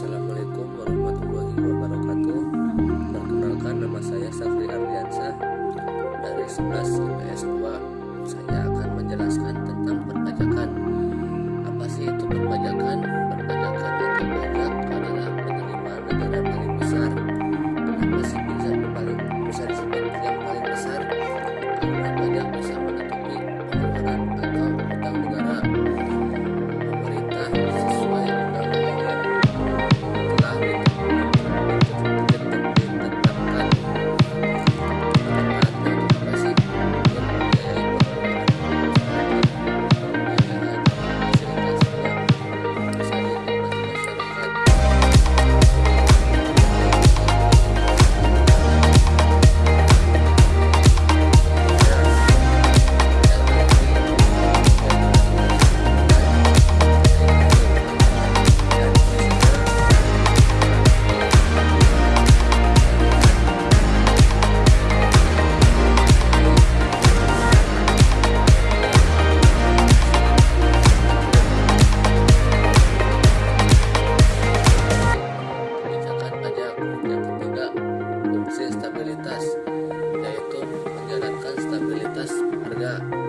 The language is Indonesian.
Assalamualaikum warahmatullahi wabarakatuh. Perkenalkan nama saya Safri Ardiansyah. Dari 11 IPS 2 Saya akan menjelaskan tentang perpajakan fungsi stabilitas yaitu menjalankan stabilitas harga.